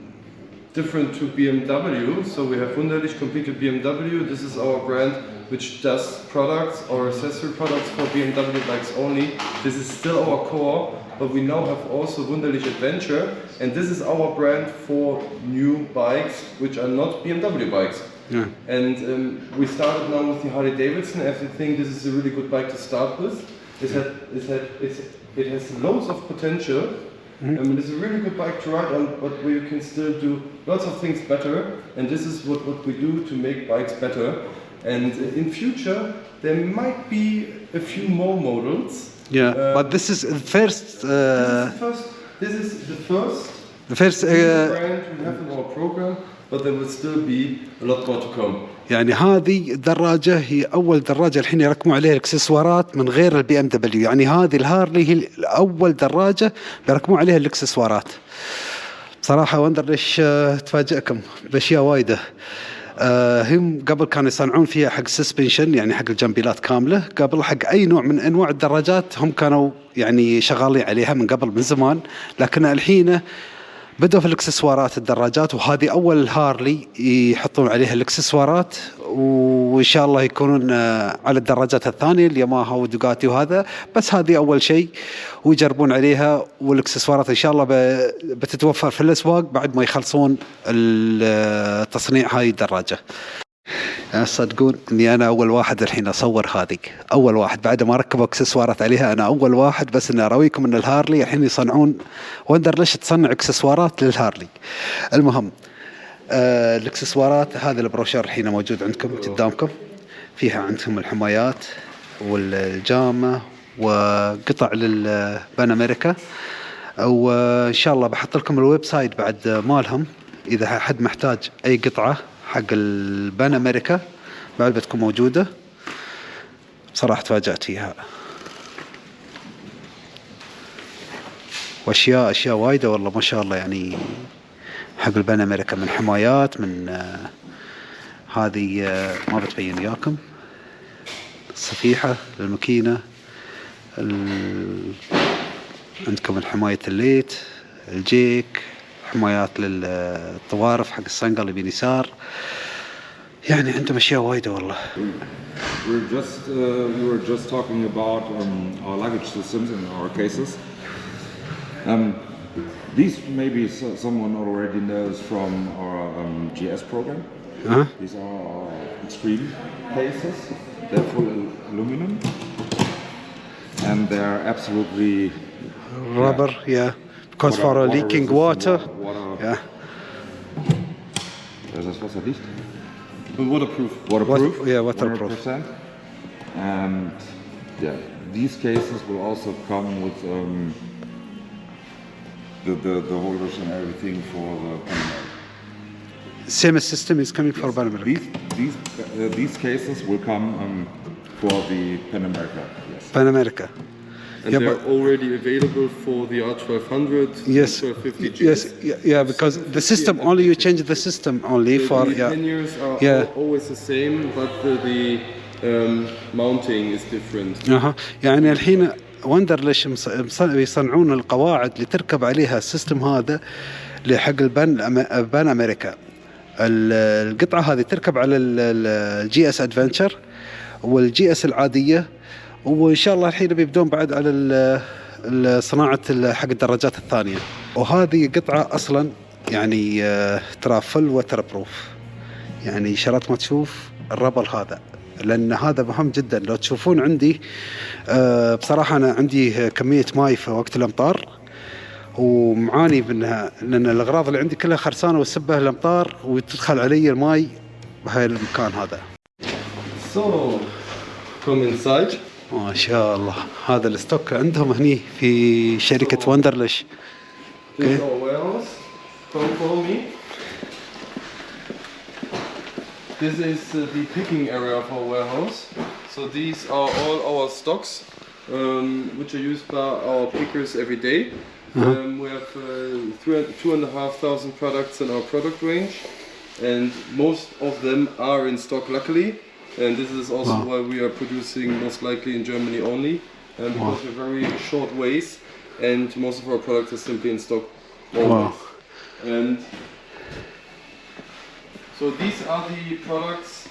[SPEAKER 2] different to BMW. So we have Wunderlich with BMW. This is our brand which does products or accessory products for BMW bikes only. This is still our core, but we now have also Wunderlich Adventure, and this is our brand for new bikes which are not BMW bikes. Yeah. And um, we started now with the Harley Davidson as we think this is a really good bike to start with. It's had, it's had, it has loads of potential. I mean, it's a really good bike to ride on, but where you can still do lots of things better. And this is what, what we do to make bikes better. And uh, in future, there might be a few more models.
[SPEAKER 1] Yeah,
[SPEAKER 2] Uh,
[SPEAKER 1] but this is the first.
[SPEAKER 2] this,
[SPEAKER 1] Uh,
[SPEAKER 2] is the first, this the first
[SPEAKER 1] the first. Uh,
[SPEAKER 2] brand we have in our program, but there will still be a lot more to come.
[SPEAKER 1] يعني هذه الدراجة هي أول دراجة الحين يركبون عليها الإكسسوارات من غير ال BMW، يعني هذه ال Harley هي أول دراجة بيركبون عليها الإكسسوارات. بصراحة Wunderlich آه، تفاجئكم بأشياء وايدة. آه، هم قبل كانوا يصنعون فيها حق suspension يعني حق الجنبيلات كاملة، قبل حق أي نوع من أنواع الدراجات هم كانوا يعني شغالين عليها من قبل من زمان، لكن الحين بدأوا في الاكسسوارات الدراجات وهذه أول Harley يحطون عليها الاكسسوارات وإن شاء الله يكونون آه، على الدراجات الثانية الياماها و Ducati وهذا بس هذه أول شيء ويجربون عليها والاكسسوارات إن شاء الله بتتوفر في الأسواق بعد ما يخلصون ال- تصنيع هاي الدراجة. يعني تصدقون إني أنا أول واحد الحين أصور هذه أول واحد. بعد ما ركبوا إكسسوارات عليها أنا أول واحد بس إني أراويكم إن ال Harley الحين يصنعون. Wunderlich تصنع إكسسوارات لل Harley؟ المهم آه الإكسسوارات هذا البروشر الحين موجود عندكم قدامكم. فيها عندكم الحمايات والجامة وقطع لل Pan America. وإن شاء الله بحط لكم ال website بعد مالهم. إذا حد محتاج أي قطعة حق ال Pan America بعد بتكون موجودة. صراحة تفاجأت فيها. وأشياء أشياء وايدة والله ما شاء الله يعني حق ال Pan America. من حمايات من آه هذه آه ما بتبين وياكم. الصفيحة الماكينه ال- عندكم حماية الليت الجيك. حمايات للطوارف حق الصنقل اللي باليسار يعني عندهم اشياء وايده والله
[SPEAKER 4] We're just uh, we were just talking about um, our luggage systems in our cases. Um, these maybe so- someone already knows from our um, GS program.
[SPEAKER 1] ها
[SPEAKER 4] These are our extreme cases. They're full al- aluminum, and they're absolutely
[SPEAKER 1] rubber yeah because for a leaking water
[SPEAKER 4] Water,
[SPEAKER 1] yeah
[SPEAKER 4] Ist das Wasser dicht?
[SPEAKER 2] Waterproof.
[SPEAKER 4] Waterproof.
[SPEAKER 1] Wat- yeah, waterproof.
[SPEAKER 4] 100%. And yeah, these cases will also come with um, the, the the holders and everything for the
[SPEAKER 1] same system is coming for Panamera
[SPEAKER 4] These these uh, these cases will come um, for the Pan America. Yes.
[SPEAKER 1] Panamerica
[SPEAKER 2] And
[SPEAKER 1] Yeah,
[SPEAKER 2] they're already available for the R1200
[SPEAKER 1] yes
[SPEAKER 2] and 1250 GS.
[SPEAKER 1] yes yeah, yeah because the system only you change the system only
[SPEAKER 2] The-
[SPEAKER 1] for
[SPEAKER 2] the
[SPEAKER 1] yeah
[SPEAKER 2] panniers are
[SPEAKER 1] Yeah.
[SPEAKER 2] al- always the same, but the, the um, mounting is different.
[SPEAKER 1] أها يعني الحين وندر ليش يصنعون القواعد اللي تركب عليها السيستم هذا لحق ال Pan Pan America ال- القطعه هذه تركب على ال GS Adventure وال GS العاديه وإن شاء الله الحين بيبدون بعد على صناعة حق الدراجات الثانية. وهذه قطعة أصلا يعني آه، ترى full waterproof يعني شرط ما تشوف ال rubber هذا لأن هذا مهم جدا. لو تشوفون عندي آه، بصراحة أنا عندي كمية ماي في وقت الأمطار ومعاني منها لأن الأغراض اللي عندي كلها خرسانة وسبه الأمطار وتدخل علي الماي بهاي المكان هذا.
[SPEAKER 2] So, come inside.
[SPEAKER 1] ما شاء الله هذا الستوك عندهم هني في شركه وندرلش
[SPEAKER 2] me. This is uh, the picking area of our warehouse. So these are all our stocks, um, which are used by our pickers every day. Um, we have uh, three, two and a half thousand products in our product range, and most of them are in stock, luckily. And this is also
[SPEAKER 1] wow.
[SPEAKER 2] why we are producing most likely in Germany only, and because wow. we're very short ways and most of our products are simply in stock always. Wow. And so these are the products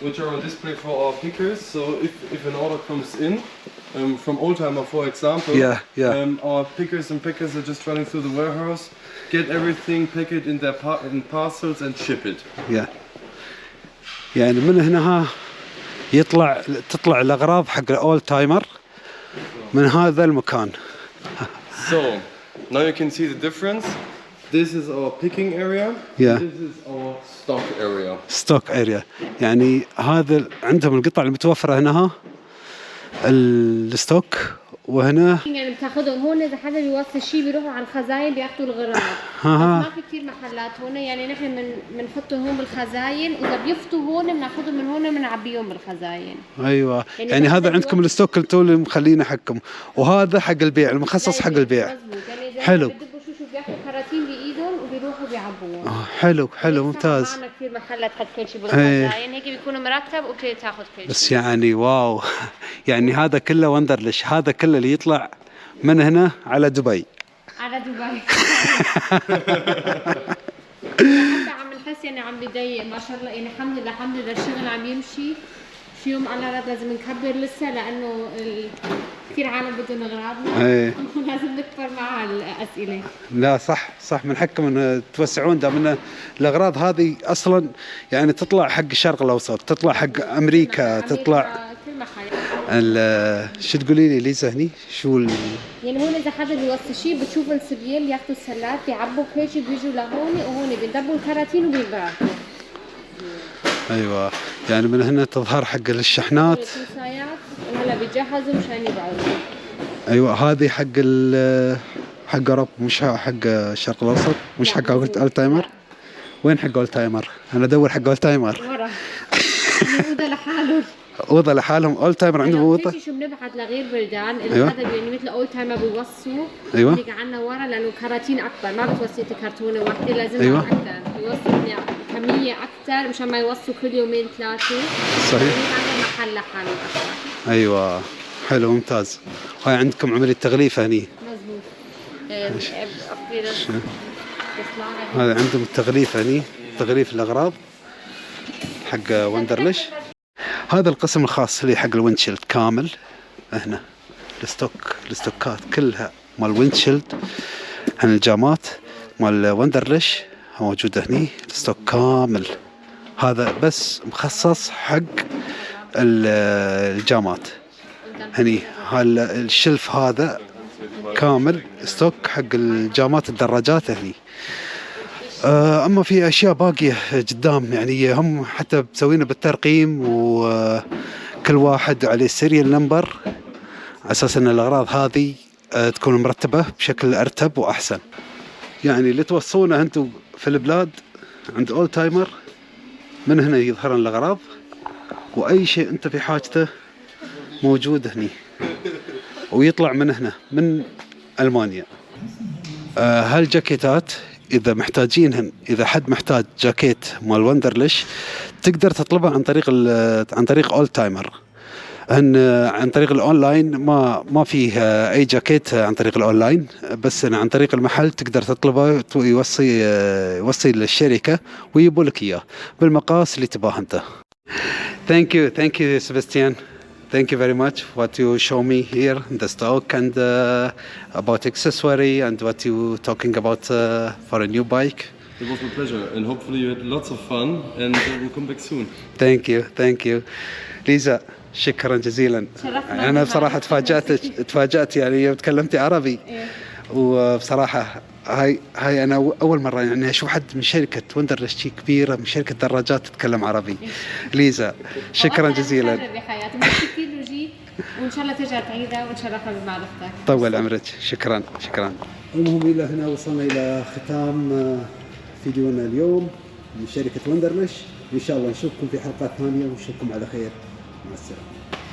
[SPEAKER 2] which are on display for our pickers. So if, if an order comes in, um, from Oldtimer for example,
[SPEAKER 1] yeah, yeah.
[SPEAKER 2] Um, our pickers and packers are just running through the warehouse, get everything, pack it in their par in parcels and ship it.
[SPEAKER 1] Yeah. Yeah, in a minute and a half, يطلع تطلع الأغراض حق الأول تايمر من هذا المكان
[SPEAKER 2] So now you can see the difference. This is our picking area.
[SPEAKER 1] Yeah.
[SPEAKER 2] This is our stock area.
[SPEAKER 1] Stock area يعني هذا عندهم القطع المتوفرة هنا ال stock وهنا
[SPEAKER 3] يعني بتاخدهم هون إذا حدا بيوصل شيء بيروحوا على الخزاين بياخذوا. بس ما في كثير محلات هون يعني نحن من بنحطهم هون بالخزاين. وإذا بيفطوا هون بناخذهم من هون بنعبيهم بالخزاين.
[SPEAKER 1] أيوه.
[SPEAKER 3] يعني
[SPEAKER 1] يعني
[SPEAKER 3] هذا
[SPEAKER 1] عندكم ال stock اللي مخلينه حقكم. وهذا حق البيع المخصص حق البيع.
[SPEAKER 3] مزبوط يعني
[SPEAKER 1] حلو.
[SPEAKER 3] بدبوا شو شو بياخذوا كراتين بايدهم وبيروحوا بيعبوهم
[SPEAKER 1] آه، حلو حلو
[SPEAKER 3] هيك
[SPEAKER 1] ممتاز.
[SPEAKER 3] معنا كثير محلات تحط كل شيء
[SPEAKER 1] إيه.
[SPEAKER 3] بالخزاين هيك بيكون مرتب وبتقدر تاخذ كل
[SPEAKER 1] بس
[SPEAKER 3] شيء
[SPEAKER 1] يعني واو. [laughs] يعني هذا كله وندرلش هذا كله اللي يطلع من هنا على دبي.
[SPEAKER 3] على دبي. [laughs] [laughs] حتى عم نحس يعني عم بضيق ما شاء الله. يعني الحمد لله الحمد لله الشغل عم يمشي. شي يوم رد لازم نكبر لسه لأنه ال... كثير عالم بدهم اغراضنا
[SPEAKER 1] إيه. [laughs]
[SPEAKER 3] لازم نكبر مع الأسئلة.
[SPEAKER 1] لا صح صح من حقكم ان توسعون. دام إن الأغراض هذه أصلا يعني تطلع حق الشرق الأوسط تطلع حق أمريكا تطلع
[SPEAKER 3] كل محل
[SPEAKER 1] ال- شو تقولي لي ليزا هني؟ شو ال...
[SPEAKER 3] يعني هون إذا حدا بيوصل شيء بتشوف الصبيان بياخذوا السلات بيعبوا كل شيء بيجوا لهون وهون بيدبوا الكراتين وبيبعثوا
[SPEAKER 1] أيوه. يعني من هنا تظهر حق الشحنات.
[SPEAKER 3] وهلا بيجهزوا مشان يبعثوا
[SPEAKER 1] أيوه هذه حق ال حق اوروبا مش حق الشرق الأوسط مش حق اول تايمر. وين حق أول تايمر؟ أنا أدور حق أول تايمر.
[SPEAKER 3] ورا. [laughs] يوضع لحاله.
[SPEAKER 1] أوضة لحالهم. اول تايمر عندهم اوضه
[SPEAKER 3] شيء بنبعث لغير بلدان. اذا
[SPEAKER 1] أيوة.
[SPEAKER 3] حدا يعني مثل اول تايم بيوصوا.
[SPEAKER 1] أيوة.
[SPEAKER 3] بيجي عنا ورا لأنه كراتين أكبر. ما بتوصي كرتونه واحدة لازم
[SPEAKER 1] أيوة.
[SPEAKER 3] أكثر بيوصوا يعني كمية أكثر مشان ما يوصوا كل يومين ثلاثة.
[SPEAKER 1] صحيح.
[SPEAKER 3] عندنا محل لحاله أكثر
[SPEAKER 1] أيوه. حلو ممتاز. هاي عندكم عملية تغليفه هني.
[SPEAKER 3] مزبوط. إيه، لك.
[SPEAKER 1] هذا عندهم التغليف هني. تغليف الأغراض حق Wunderlich هذا القسم الخاص لي حق ال windshield كامل هنا ال stock الستوكات كلها مال windshield عن الجامات مال Wunderlich موجودة هني ال stock كامل. هذا بس مخصص حق ال- الجامات. هني ال shelf هذا كامل stock حق الجامات الدراجات هني. أما في أشياء باقية قدام يعني هم حتى مسوينه بالترقيم وكل واحد عليه serial number على أساس إن الأغراض هذه آه، تكون مرتبة بشكل أرتب وأحسن. يعني اللي توصونه أنتم في البلاد عند Old Timer من هنا يظهرن الأغراض؟ وأي شيء أنت في حاجته موجود هني. ويطلع من هنا من ألمانيا. آه، هالجاكيتات إذا محتاجينهن إذا حد محتاج جاكيت مال Wunderlich تقدر تطلبها عن طريق عن طريق Old Timer ان عن طريق الأونلاين ما ما فيه أي جاكيت عن طريق الأونلاين بس عن طريق المحل تقدر تطلبه يوصي يوصي للشركة ويجيبوا لك إياه بالمقاس اللي تباه أنت Thank you, thank you, Sebastian. Thank you very much what you show me here in the stock and uh, about accessory and what you talking about uh, for a new bike.
[SPEAKER 2] It was my pleasure, and hopefully you had lots of fun, and uh, we'll come back soon.
[SPEAKER 1] Thank you, thank you. ليزا شكرا جزيلا.
[SPEAKER 3] أنا.
[SPEAKER 1] بصراحه تفاجات تفاجات يعني يوم تكلمتي عربي
[SPEAKER 3] إيه.
[SPEAKER 1] وبصراحه هاي هاي أنا اول مره يعني أشوف حد من شركه Wunderlich شي كبيره من شركه دراجات تتكلم عربي. ليزا شكرا جزيلا.
[SPEAKER 3] أنا بحياتي ميرسي كثير لوجي وان شاء الله ترجع تعيدها ونشرفها بمعرفتك
[SPEAKER 1] طول عمرك. شكرا. شكرا. المهم إلى هنا وصلنا إلى ختام آه، فيديونا اليوم من شركة وندرلش إن شاء الله نشوفكم في حلقات ثانية. ونشوفكم على خير. مع السلامة.